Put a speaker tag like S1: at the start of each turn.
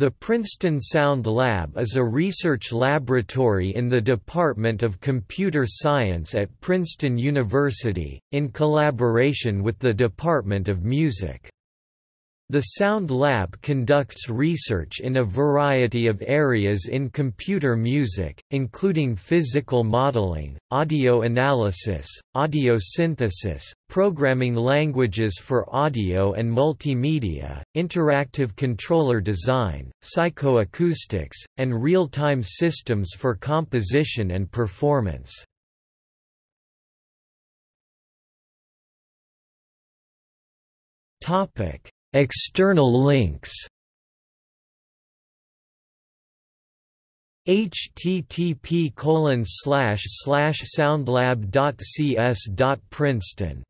S1: The Princeton Sound Lab is a research laboratory in the Department of Computer Science at Princeton University, in collaboration with the Department of Music. The Sound Lab conducts research in a variety of areas in computer music, including physical modeling, audio analysis, audio synthesis, programming languages for audio and multimedia, interactive controller design, psychoacoustics, and real-time systems for composition and performance. Topic External links. Http colon slash slash soundlab.cs.princeton